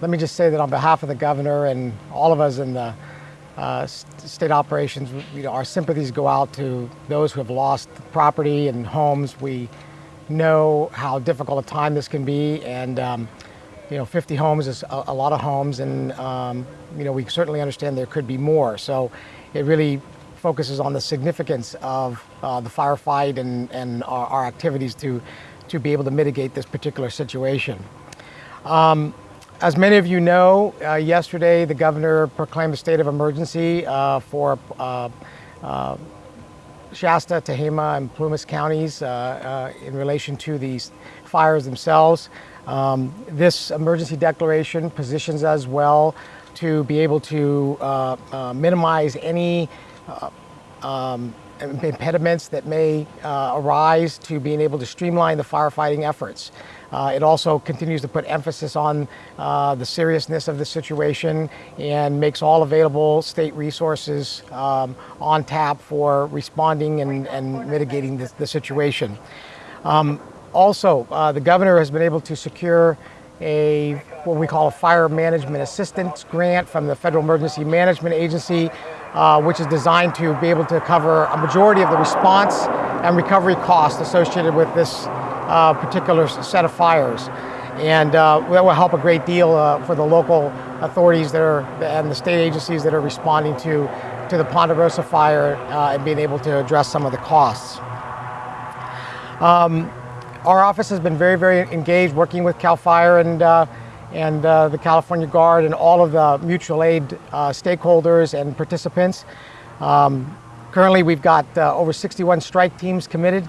let me just say that on behalf of the governor and all of us in the uh, state operations, you know, our sympathies go out to those who have lost property and homes. We know how difficult a time this can be, and um, you know, 50 homes is a, a lot of homes, and um, you know, we certainly understand there could be more. So it really focuses on the significance of uh, the firefight and, and our, our, activities to, to be able to mitigate this particular situation. Um, as many of you know, uh, yesterday the governor proclaimed a state of emergency uh, for uh, uh Shasta, Tehama, and Plumas counties uh, uh, in relation to these fires themselves. Um, this emergency declaration positions us well to be able to minimize any um, impediments that may arise to being able to streamline the firefighting efforts. Uh, it also continues to put emphasis on uh, the seriousness of the situation and makes all available state resources um, on tap for responding and, and mitigating the, the situation. Um, also, uh, the governor has been able to secure a what we call a fire management assistance grant from the Federal Emergency Management Agency uh, which is designed to be able to cover a majority of the response and recovery costs associated with this uh, particular set of fires. And uh, that will help a great deal uh, for the local authorities that are, and the state agencies that are responding to, to the Ponderosa fire uh, and being able to address some of the costs. Um, our office has been very, very engaged working with CAL FIRE and uh, and uh, the California Guard and all of the mutual aid uh, stakeholders and participants. Um, currently, we've got uh, over 61 strike teams committed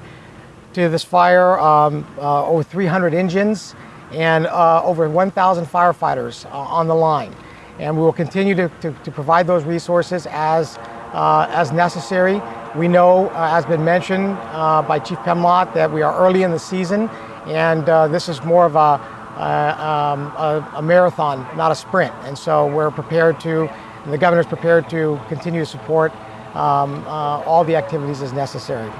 to this fire, um, uh, over 300 engines, and uh, over 1,000 firefighters uh, on the line. And we will continue to, to, to provide those resources as, as necessary. We know, as been mentioned by Chief Pimlott, that we are early in the season, and this is more of a uh, um, a, a, marathon, not a sprint. And so we're prepared to, the governor's prepared to continue to support um, uh, all the activities as necessary.